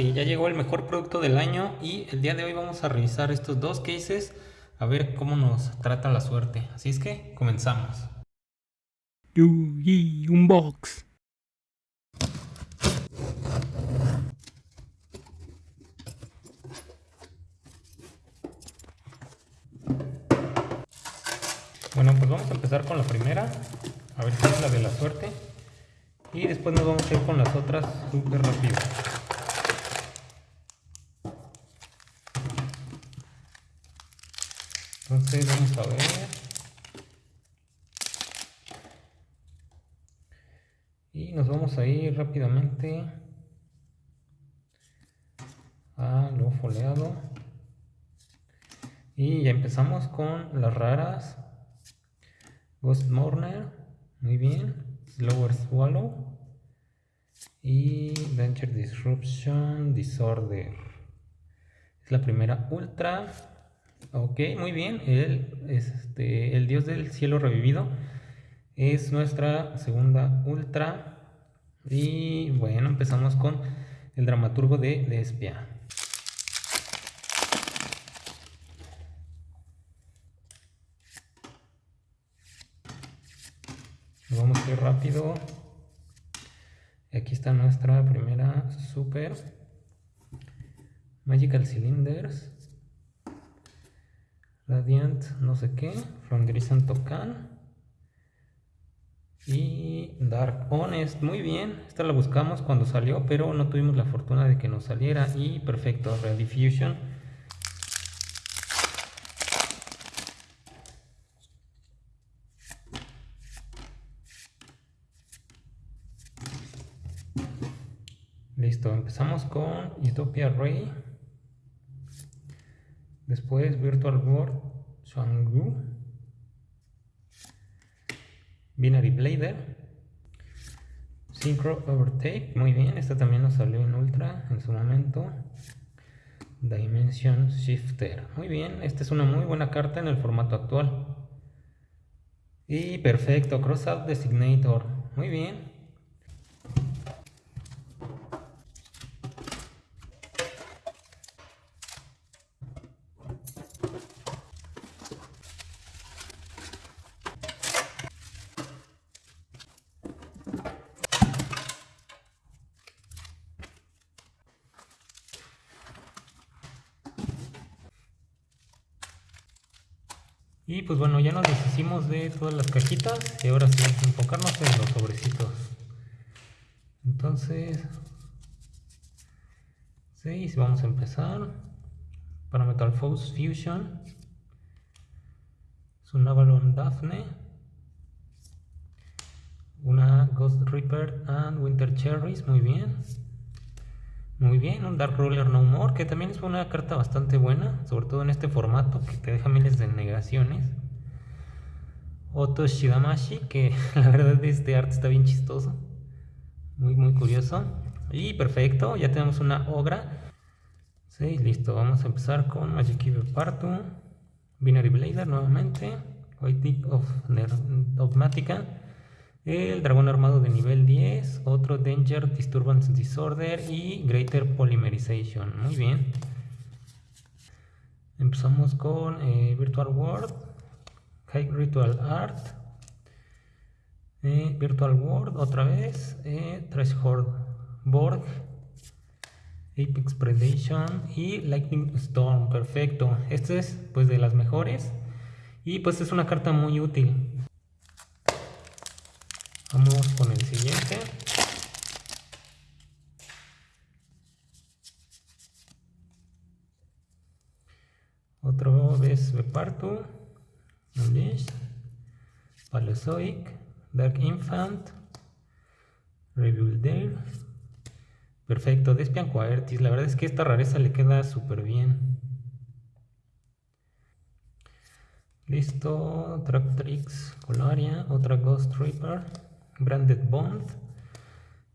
Ya llegó el mejor producto del año y el día de hoy vamos a revisar estos dos cases a ver cómo nos trata la suerte. Así es que comenzamos. Yugi Unbox. Bueno, pues vamos a empezar con la primera, a ver si es la de la suerte. Y después nos vamos a ir con las otras súper rápido. Entonces vamos a ver. Y nos vamos a ir rápidamente a lo foleado. Y ya empezamos con las raras. Ghost Mourner, muy bien. Slower Swallow. Y Danger Disruption Disorder. Es la primera ultra. Ok, muy bien. El, este, el dios del cielo revivido es nuestra segunda ultra. Y bueno, empezamos con el dramaturgo de Despia. Vamos a ir rápido. Aquí está nuestra primera super. Magical Cylinders. Radiant no sé qué, From Tokan y Dark Honest, muy bien, esta la buscamos cuando salió, pero no tuvimos la fortuna de que nos saliera y perfecto, Rediffusion. Listo, empezamos con Utopia Ray. Después Virtual World Shangu. Binary Blader. Synchro Overtake. Muy bien, esta también nos salió en Ultra en su momento. Dimension Shifter. Muy bien, esta es una muy buena carta en el formato actual. Y perfecto, Crossout Designator. Muy bien. Y pues bueno, ya nos deshicimos de todas las cajitas y ahora sí, enfocarnos en los sobrecitos. Entonces, 6, vamos a empezar. Para Metal Force Fusion. Es un Avalon Daphne. Una Ghost Reaper and Winter Cherries, muy bien. Muy bien, un Dark Ruler No More, que también es una carta bastante buena, sobre todo en este formato, que te deja miles de negaciones. Otto Shidamashi, que la verdad este arte está bien chistoso. Muy, muy curioso. Y perfecto, ya tenemos una Ogra. Sí, listo, vamos a empezar con Magic Cube Partu, Binary Blader nuevamente, White of Dogmatica el dragón armado de nivel 10, otro Danger Disturbance Disorder y Greater Polymerization. Muy bien. Empezamos con eh, Virtual World, High Ritual Art, eh, Virtual World otra vez, eh, Threshold Borg, Apex Predation y Lightning Storm. Perfecto. Este es pues de las mejores y pues es una carta muy útil. Vamos con el siguiente. Otro vez Bepartu, Unleash, Paleozoic, Dark Infant, Rebuilder. Perfecto, Despian Coertis. La verdad es que esta rareza le queda súper bien. Listo, Tractrix, Colaria, otra Ghost Reaper. Branded Bond,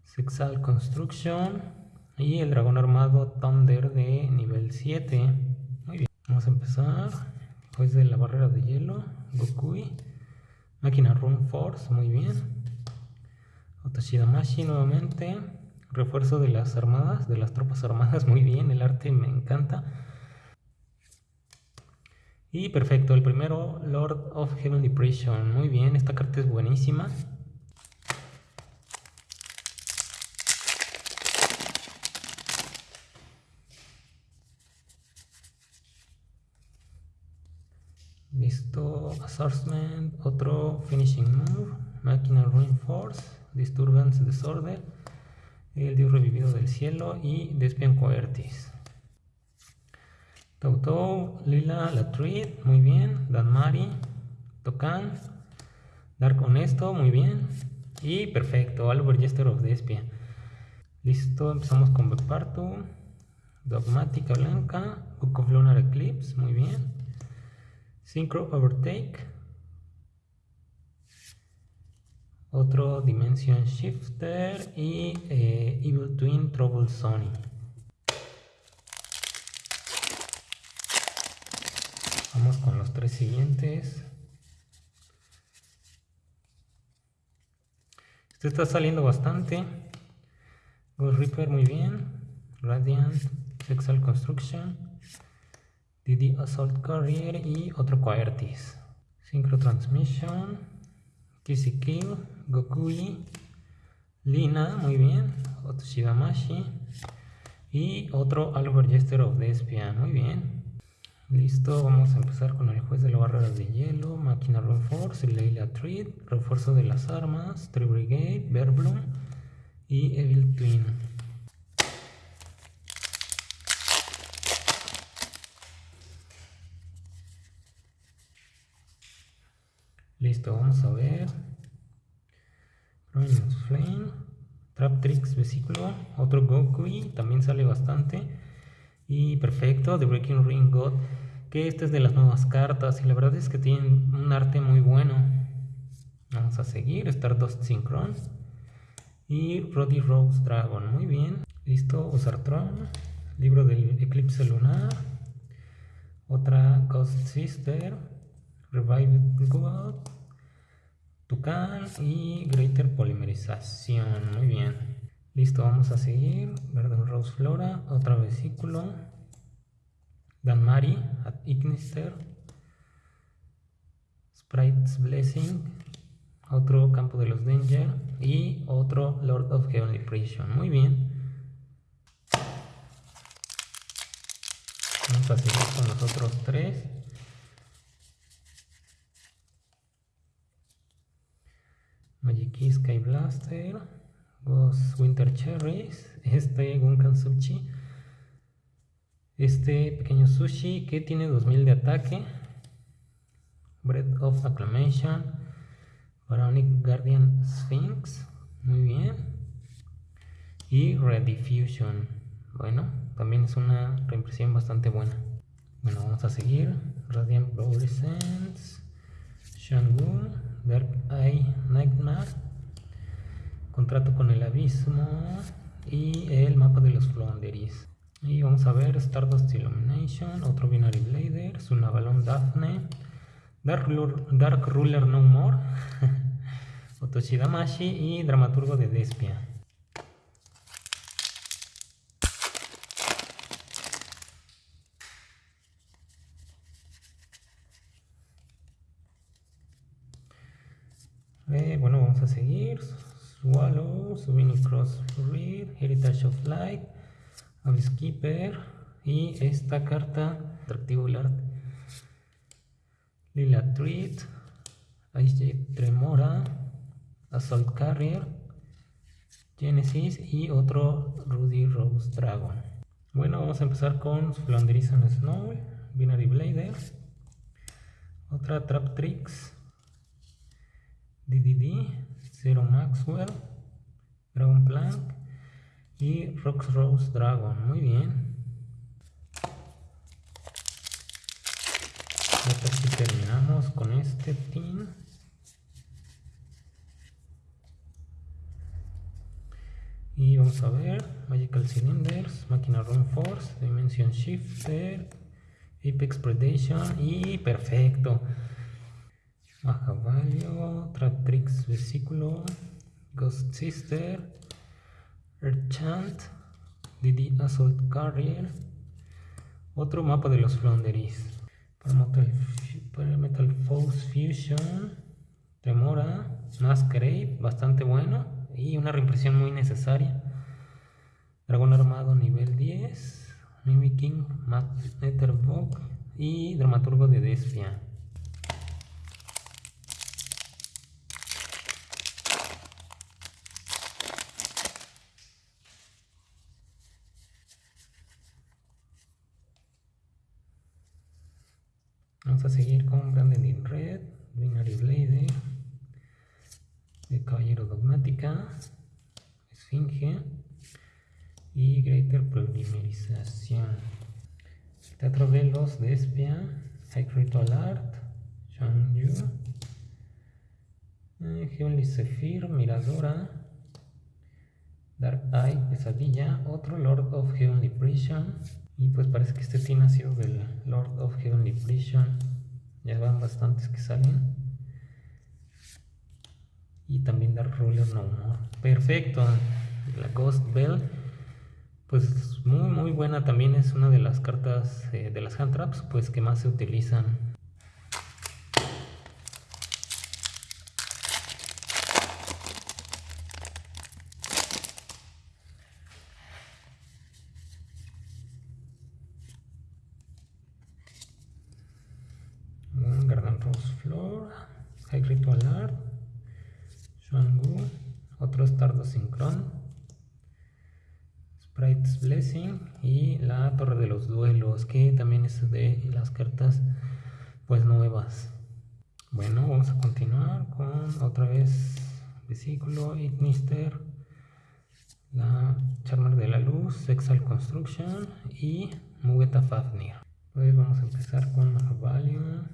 Sexal Construction y el dragón armado Thunder de nivel 7. Muy bien, vamos a empezar. Después de la barrera de hielo, Gokui, Máquina Rune Force, muy bien. Otashida Mashi nuevamente, refuerzo de las armadas, de las tropas armadas, muy bien, el arte me encanta. Y perfecto, el primero, Lord of Heavenly Prison, muy bien, esta carta es buenísima. Assaultment, otro Finishing Move, Máquina Reinforce, Disturbance Disorder, el Dios Revivido del Cielo y Despian Coertis. Tautou, Lila, Latrid, muy bien, Danmari, Tokan, Dark Honesto, muy bien, y perfecto, Albert Jester of Despia. Listo, empezamos con Bepartu, Dogmática Blanca, Book of Lunar Eclipse, muy bien. Synchro Overtake. Otro Dimension Shifter y eh, Evil Twin Trouble Sony. Vamos con los tres siguientes. Este está saliendo bastante. Ghost Reaper muy bien. Radiant, Sexual Construction. DD Assault Carrier y otro Coertis. Synchro Transmission, Kissy Kill, Gokui, Lina, muy bien, Otoshidamashi y otro Albert Jester of Despia, muy bien. Listo, vamos a empezar con el juez de la barrera de hielo, Máquina Reinforce, Leila Treat, refuerzo de las armas, Tree Brigade, y Evil Twin. Listo, vamos a ver. Flame. Trap Tricks Vesículo. Otro Gokui. También sale bastante. Y perfecto. The Breaking Ring God. Que este es de las nuevas cartas. Y la verdad es que tienen un arte muy bueno. Vamos a seguir. Stardust Synchron. Y Roddy Rose Dragon. Muy bien. Listo. Usartron. Libro del Eclipse Lunar. Otra Ghost Sister. Revive God. Tucán y Greater Polimerización. Muy bien. Listo, vamos a seguir. Verde Rose Flora, otro vesículo. Danmari, at Ignister. Sprite's Blessing. Otro campo de los Danger. Y otro Lord of Heavenly Prison. Muy bien. Vamos a seguir con los otros tres. Magic Sky Blaster, Ghost Winter Cherries, este Gunkan Sushi, este pequeño sushi que tiene 2000 de ataque, Breath of Acclamation, Baronic Guardian Sphinx, muy bien, y Rediffusion, bueno, también es una reimpresión bastante buena. Bueno, vamos a seguir, Radiant Fluorescence, Shangun, Dark Eye Nightmare, Contrato con el Abismo y el mapa de los Flounderies. Y vamos a ver Stardust Illumination, otro Binary Blader, Sunavalon Daphne, Dark, Dark Ruler No More, Otoshidamashi y Dramaturgo de Despia. Eh, bueno, vamos seguir. Swallow, Souvenir Read, Heritage of Light, Keeper y esta carta, atractivo. Lila Treat, Ice Tremora, Assault Carrier, Genesis y otro Rudy Rose Dragon. Bueno, vamos a empezar con Flanderizan Snow, Binary Blader, otra Trap Tricks, DDD, Zero Maxwell, Dragon Plank y Rox Rose Dragon. Muy bien. Ya terminamos con este team. Y vamos a ver, Magical Cylinders, Máquina Run Force, Dimension Shifter, Apex Predation y perfecto. Baja Value, Trap Tricks Vesículo, Ghost Sister, Erchant, DD Assault Carrier, otro mapa de los Flounderies, para Metal, Fusion, Tremora, Masquerade, bastante bueno y una reimpresión muy necesaria. Dragón armado nivel 10, Mimicking, Etherbox y Dramaturgo de Despia. Vamos a seguir con Brandon in Red, Binary Blade, de Caballero Dogmática, Esfinge y Greater Polimerización. Teatro de los Despia, High Ritual Art, Shang Yu, eh, Heavenly Sephir, Miradora, Dark Eye, Pesadilla, otro Lord of Heavenly Prison, y pues parece que este ha sido del Lord of Heavenly Prison. Ya van bastantes que salen. Y también Dark Ruler No More. Perfecto. La Ghost Bell. Pues muy muy buena también es una de las cartas eh, de las hand traps pues que más se utilizan Garden Rose Floor, High Ritual Art, Shuangu, otro Stardo Synchron, Blessing y la Torre de los Duelos, que también es de las cartas pues nuevas. Bueno, vamos a continuar con otra vez Vesículo, Ignister, la Charmer de la Luz, Sexal Construction y Mugueta Fafnir. Pues vamos a empezar con Mahavalion.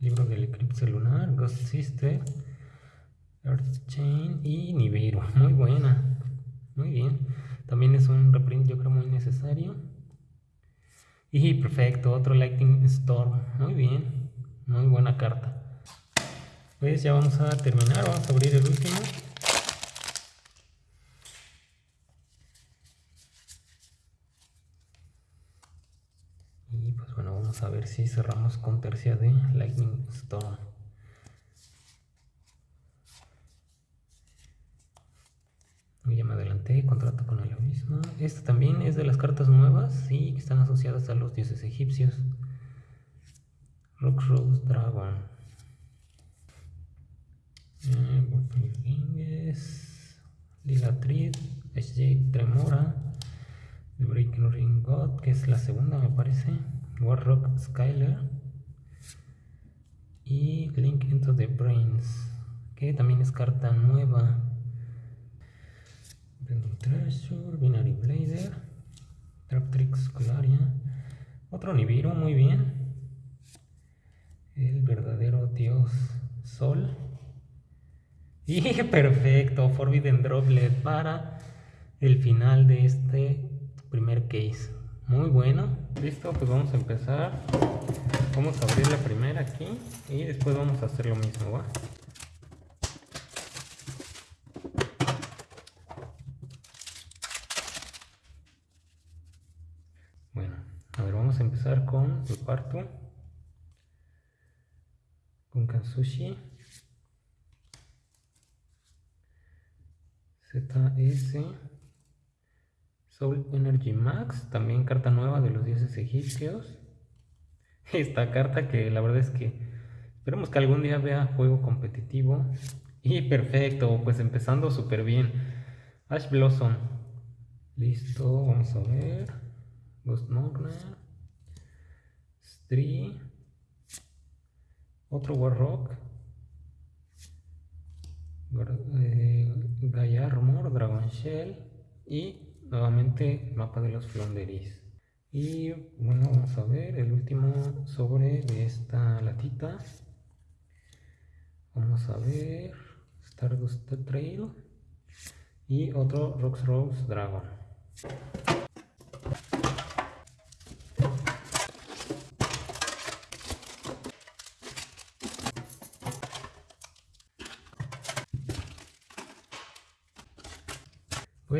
Libro del Eclipse Lunar, Ghost Sister, Earth Chain y Nibiru. Muy buena. Muy bien. También es un reprint yo creo muy necesario. Y perfecto, otro Lightning Storm. Muy bien. Muy buena carta. Pues ya vamos a terminar. Vamos a abrir el último. a ver si cerramos con tercia de Lightning Storm. Ya me adelanté, contrato con el abismo. Esta también es de las cartas nuevas y que están asociadas a los dioses egipcios. Rock Rose Dragon. Eh, Ligatrid, SJ Tremora, The Breaking Ring God, que es la segunda me parece. Warrock Skyler y Link into the Brains, que también es carta nueva. Treasure, Binary Blader, Traptrix Colaria, otro Nibiru, muy bien. El verdadero dios Sol. Y perfecto, Forbidden Droplet para el final de este primer case. Muy bueno. Listo, pues vamos a empezar. Vamos a abrir la primera aquí y después vamos a hacer lo mismo, ¿va? Bueno, a ver, vamos a empezar con el cuarto. Con Kansushi. ZS. Soul Energy Max, también carta nueva de los dioses egipcios. Esta carta que la verdad es que esperemos que algún día vea juego competitivo. Y perfecto, pues empezando súper bien. Ash Blossom. Listo, vamos a ver. Ghost Morner. Stree. Otro Warrock. Eh, Gaia Armor, Dragon Shell. Y nuevamente mapa de los flonderis y bueno vamos a ver el último sobre de esta latita vamos a ver Stardust Trail y otro Rocks Rose Dragon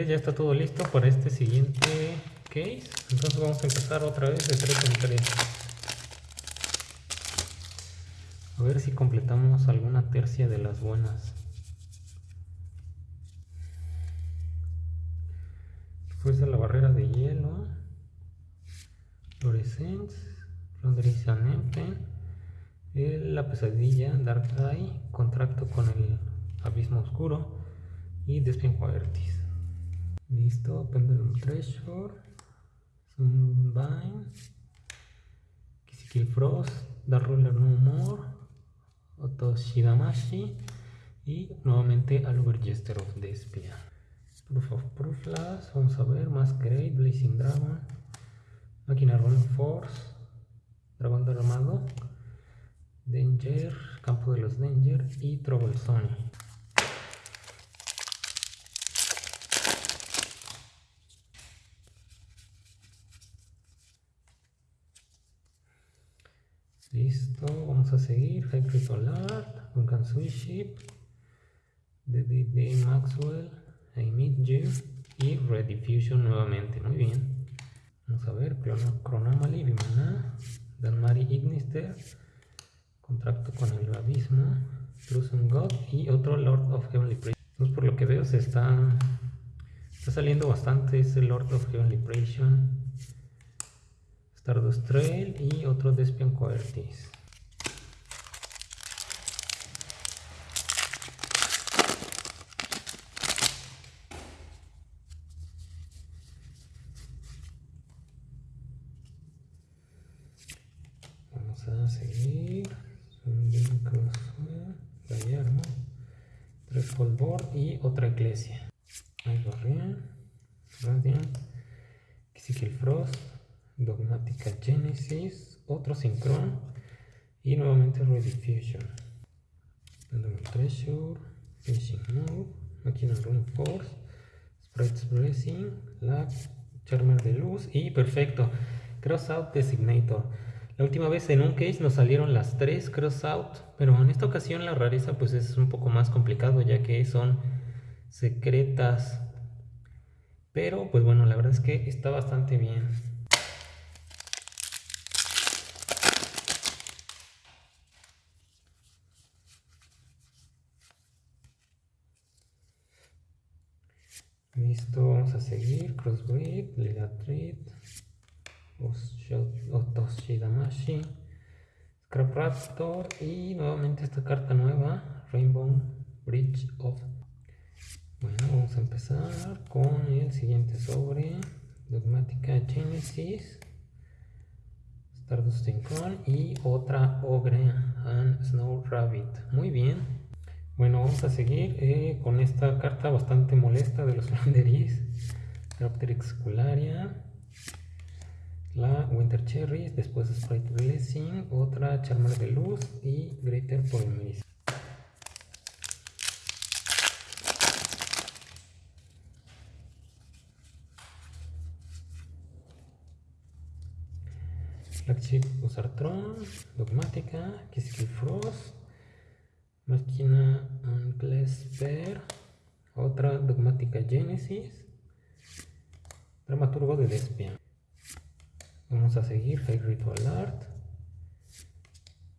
Ya está todo listo para este siguiente case. Entonces vamos a empezar otra vez de 3 en 3. A ver si completamos alguna tercia de las buenas. De la barrera de hielo. Fluorescence. Flandrisian La pesadilla. Dark Eye. Contracto con el abismo oscuro. Y Despian Quaertis. Listo. Pendulum Treasure. Sunbine. Kill Frost. Dark Ruler No More. Otoshidamashi y nuevamente al Jester of Despia. Proof of Proofless, vamos a ver, Masquerade, Blazing Dragon, Máquina Rolling Force, Dragón Armado, Danger, Campo de los Danger y Trouble Zone. Listo, vamos a seguir. Ritual Art, Vulcan Ship, D. Maxwell, I Meet You y Red Diffusion nuevamente. Muy bien. Vamos a ver, Chronomaly, Vimana, Danmari Ignister, Contracto con el Abismo, Trusen God y otro Lord of Heavenly Praise. Entonces, por lo que veo, se está, está saliendo bastante ese Lord of Heavenly Praise Stardust Trail y otro Despian Coertis. Vamos a seguir. Sundin Crosswell, Gallardo, Tres Board y otra iglesia. Ahí Radiant, Radiant, Kisikil Frost. Dogmática Y nuevamente Rediffusion. Treasure, Finishing Move, Máquina Rune Force, Sprite's Blessing, Lag, Charmer de Luz y perfecto, Cross Out Designator. La última vez en un case nos salieron las tres Cross Out, pero en esta ocasión la rareza pues es un poco más complicado ya que son secretas. Pero pues bueno, la verdad es que está bastante bien. Listo, vamos a seguir. Crossbreed, Ligatreed, Otoshidamashi, Scrap Raptor y nuevamente esta carta nueva, Rainbow Bridge of. Bueno, vamos a empezar con el siguiente sobre Dogmática Genesis, Stardust Synchron y otra Ogre and Snow Rabbit. Muy bien. Bueno, vamos a seguir eh, con esta carta bastante molesta de los Landeris. Raptrix Cularia. La Winter Cherries, después Sprite Blessing, otra Charmer de Luz y Greater Polymeris. Flagship Usartron, Dogmática, Kiskill Frost, Máquina Anclesper, otra dogmática Genesis, dramaturgo de Despia. Vamos a seguir. High Ritual Art,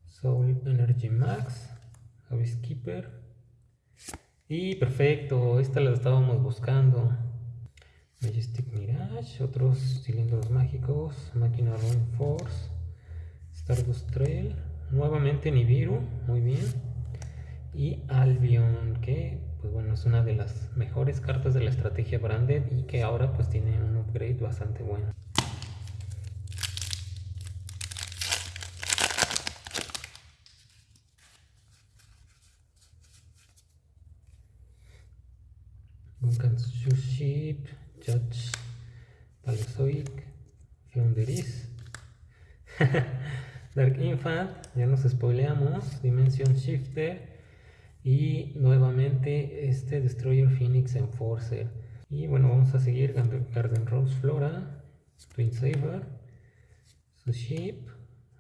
Soul Energy Max, Abyss Keeper. Y perfecto, esta la estábamos buscando. Majestic Mirage, otros cilindros mágicos, Máquina Run Force, Stardust Trail, nuevamente Nibiru, muy bien y Albion, que pues bueno, es una de las mejores cartas de la estrategia branded y que ahora pues tiene un upgrade bastante bueno. Duncan Ship, Judge, Paleozoic, Founderis, Dark Infant, ya nos spoileamos, Dimension Shifter, y nuevamente este Destroyer Phoenix Enforcer y bueno vamos a seguir Garden Rose Flora Twin Saber Ship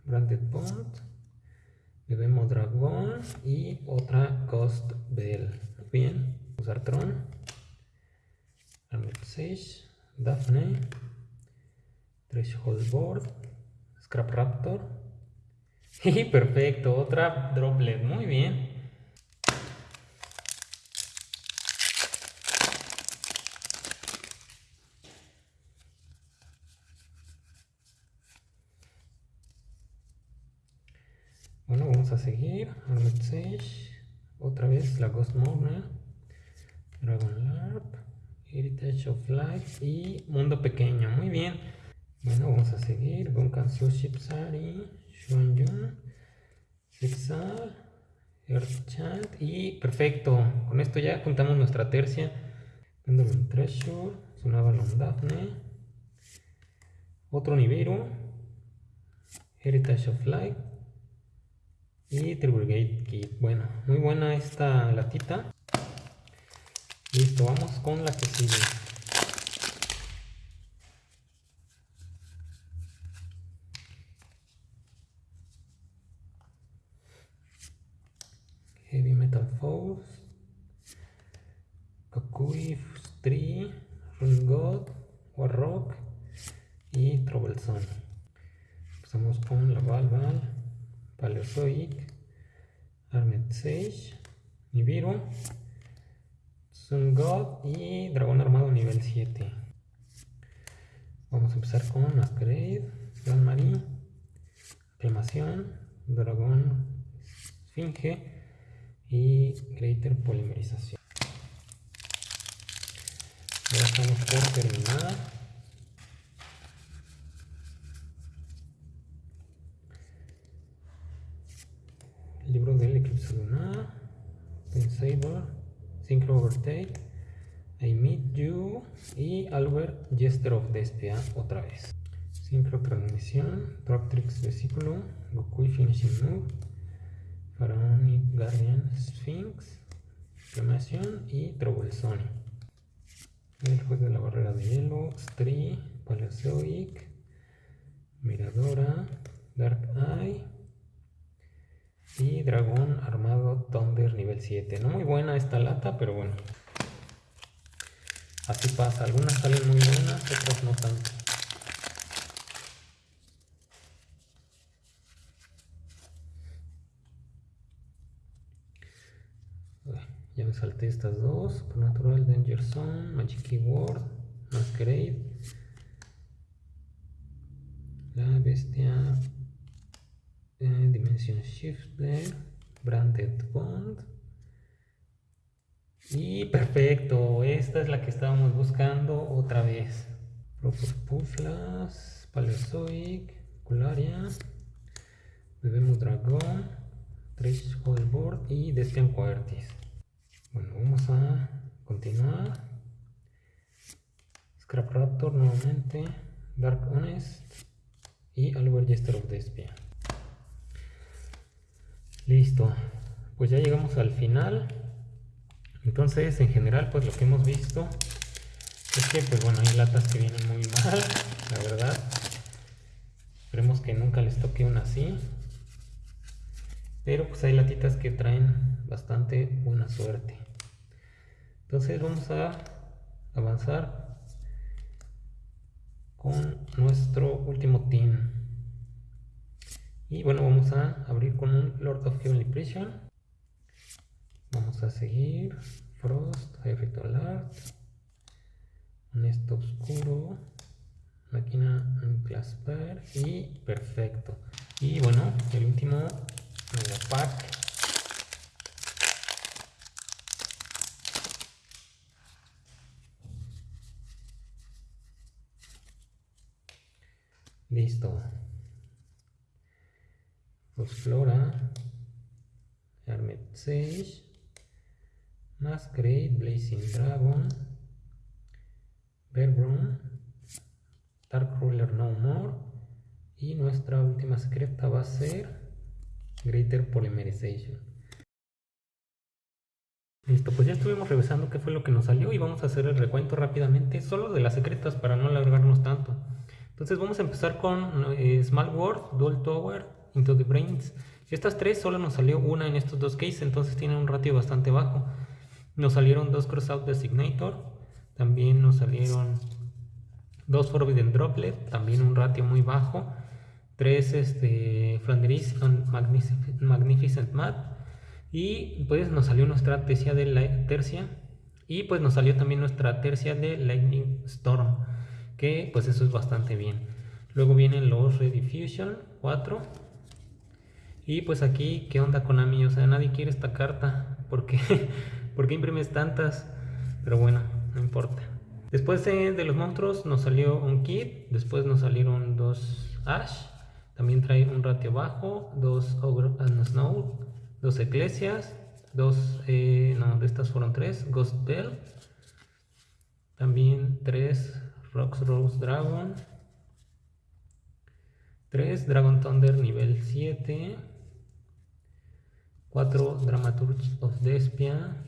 Branded Bond Bebemo Dragon y otra Ghost Bell bien usar Tron Armed Sage, Daphne, Threshold Board, Scrap Raptor. Y perfecto, otra droplet, muy bien. Bueno, vamos a seguir. Sage. Otra vez la Ghost Mourner. Dragon Larp. Heritage of Life. Y Mundo Pequeño. Muy bien. Bueno, vamos a seguir. Gunkan Shipsari. Shunyun. Zigzag. Earth Y perfecto. Con esto ya juntamos nuestra tercia. Pendulum Treasure. Sunavalon Daphne. Otro Nibiru. Heritage of Light y Triple Kit. Bueno, muy buena esta latita. Listo, vamos con la que sigue. Heavy Metal Force, Kakui, Tree, Run God, Warrock y Troublesome. Empezamos con la Valval. Paleozoic, Armed Sage, Nibiru, Sun God y Dragón Armado nivel 7. Vamos a empezar con Masquerade, Gran Marie, Aclamación, Dragón Esfinge y Greater Polimerización. Ya estamos por terminar. libro lunar, Pensable, Synchro Overtake, I Meet You y Albert Jester of Despia otra vez. Synchro Transmisión, Trix Vesículo, Goku Finishing Move, Pharaonic Guardian Sphinx, Reclamación y Troublesone. El juego de la barrera de hielo, Stree, Paleozoic, Miradora, Dark Eye, y dragón armado Thunder nivel 7. No muy buena esta lata, pero bueno. Así pasa. Algunas salen muy buenas, otras no tanto. Ya me salté estas dos. Supernatural Danger Zone, Magic Keyword, Masquerade. La bestia Dimension Shifter, Branded Bond. Y perfecto, esta es la que estábamos buscando otra vez. Proper Puflas, Paleozoic, Cularia, Bebemos Dragón, Threshold Board y Destian. Bueno, vamos a continuar. Scrap Raptor nuevamente, Dark Honest y Albert Jester of Despia. Listo, pues ya llegamos al final. Entonces, en general, pues lo que hemos visto es que, pues bueno, hay latas que vienen muy mal, la verdad. Esperemos que nunca les toque una así. Pero pues hay latitas que traen bastante buena suerte. Entonces vamos a avanzar con nuestro último team. Y bueno, vamos a abrir con un Lord of Heavenly Prison. Vamos a seguir. Frost, efecto alert. Un esto oscuro. Máquina Clasper. Y perfecto. Y bueno, el último mega pack. Listo. Flora, Hermet Sage, Masquerade, Blazing Dragon, Bearbron, Dark Ruler No More. Y nuestra última secreta va a ser Greater Polymerization. Listo, pues ya estuvimos revisando qué fue lo que nos salió y vamos a hacer el recuento rápidamente solo de las secretas para no alargarnos tanto. Entonces vamos a empezar con eh, Small World, Dual Tower, Into Brains. Estas tres solo nos salió una en estos dos cases, entonces tienen un ratio bastante bajo. Nos salieron dos Crossout Designator, También nos salieron dos Forbidden Droplet, también un ratio muy bajo. Tres este, Flandris Magnificent, Magnificent Mat. Y pues nos salió nuestra tercia de la tercia. Y pues nos salió también nuestra tercia de Lightning Storm. Que pues eso es bastante bien. Luego vienen los Rediffusion 4. Y pues aquí, ¿qué onda Konami? O sea, nadie quiere esta carta. ¿Por qué? ¿Por qué imprimes tantas? Pero bueno, no importa. Después de, los monstruos nos salió un kit, después nos salieron dos Ash, también trae un ratio bajo, dos Ogre and Snow, dos Eclesias, dos, eh, no, de estas fueron tres, Ghost Bell, también tres Rocks Rose Dragon, tres Dragon Thunder nivel 7, cuatro Dramaturge of Despia,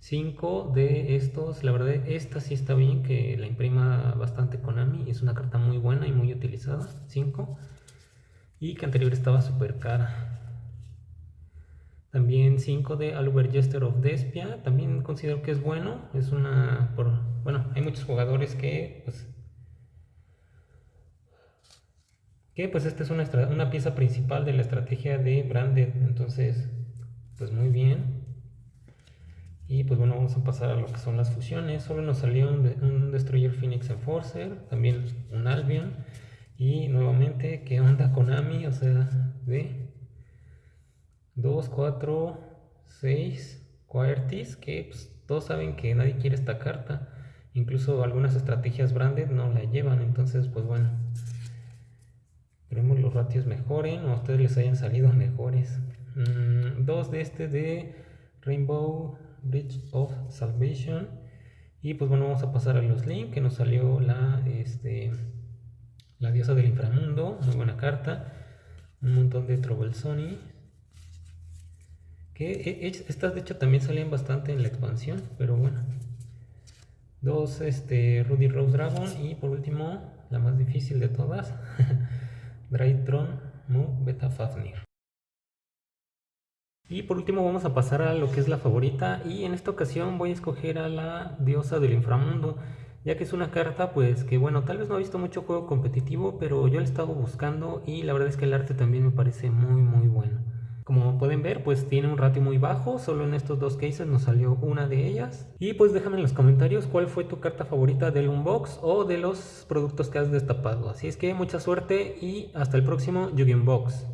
5 de estos, la verdad esta sí está bien que la imprima bastante Konami, es una carta muy buena y muy utilizada, 5 y que anterior estaba súper cara. También 5 de Albert Jester of Despia, también considero que es bueno, es una, por, bueno, hay muchos jugadores que pues que pues esta es una, una pieza principal de la estrategia de Branded, entonces pues muy bien. Y pues bueno, vamos a pasar a lo que son las fusiones. Solo nos salió un, Destroyer Phoenix Enforcer, también un Albion. Y nuevamente, ¿qué onda Konami? O sea, de 2, 4, 6 Quartis, que pues, todos saben que nadie quiere esta carta. Incluso algunas estrategias branded no la llevan. Entonces, pues bueno, esperemos los ratios mejoren o a ustedes les hayan salido mejores. Mm, dos de este de Rainbow Bridge of Salvation. Y pues bueno, vamos a pasar a los links que nos salió la, este, la diosa del inframundo, muy buena carta. Un montón de Trouble Sony. Que e, estas de hecho también salían bastante en la expansión, pero bueno. Dos este, Rudy Rose Dragon y por último, la más difícil de todas, Drytron Mu Beta Fafnir. Y por último vamos a pasar a lo que es la favorita y en esta ocasión voy a escoger a la diosa del inframundo ya que es una carta pues que bueno tal vez no he visto mucho juego competitivo pero yo la he estado buscando y la verdad es que el arte también me parece muy muy bueno. Como pueden ver pues tiene un ratio muy bajo, solo en estos dos cases nos salió una de ellas. Y pues déjame en los comentarios cuál fue tu carta favorita del unbox o de los productos que has destapado. Así es que mucha suerte y hasta el próximo Yu-Gi-Oh! Unbox.